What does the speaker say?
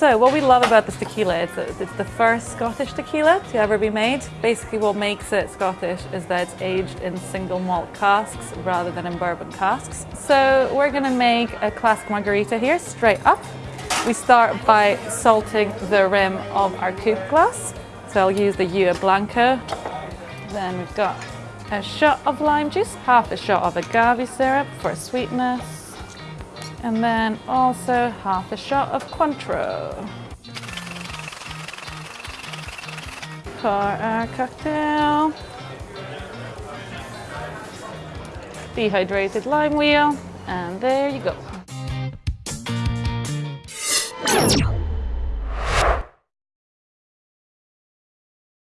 So what we love about this tequila that it's the first Scottish tequila to ever be made. Basically what makes it Scottish is that it's aged in single malt casks rather than in bourbon casks. So we're gonna make a classic margarita here, straight up. We start by salting the rim of our coupe glass. So I'll use the Ua Blanco. Then we've got a shot of lime juice, half a shot of agave syrup for sweetness, and then also half a shot of Cointreau. For our cocktail. Dehydrated lime wheel, and there you go.